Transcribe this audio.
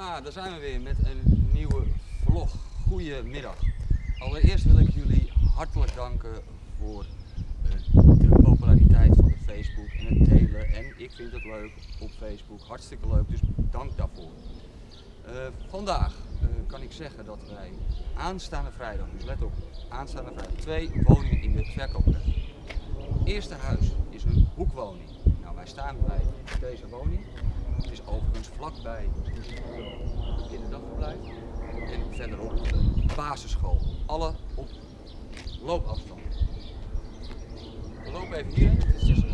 Ah, daar zijn we weer met een nieuwe vlog. Goedemiddag. Allereerst wil ik jullie hartelijk danken voor eh, de populariteit van Facebook en het delen. En ik vind het leuk op Facebook, hartstikke leuk, dus dank daarvoor. Eh, vandaag eh, kan ik zeggen dat wij aanstaande vrijdag, dus let op, aanstaande vrijdag, twee woningen in de verkoop hebben. Het eerste huis is een hoekwoning. Nou, wij staan bij deze woning. Het vlakbij het kinderdagverblijf en verderop de basisschool. Alle op loopafstand. We lopen even hierheen. Dit is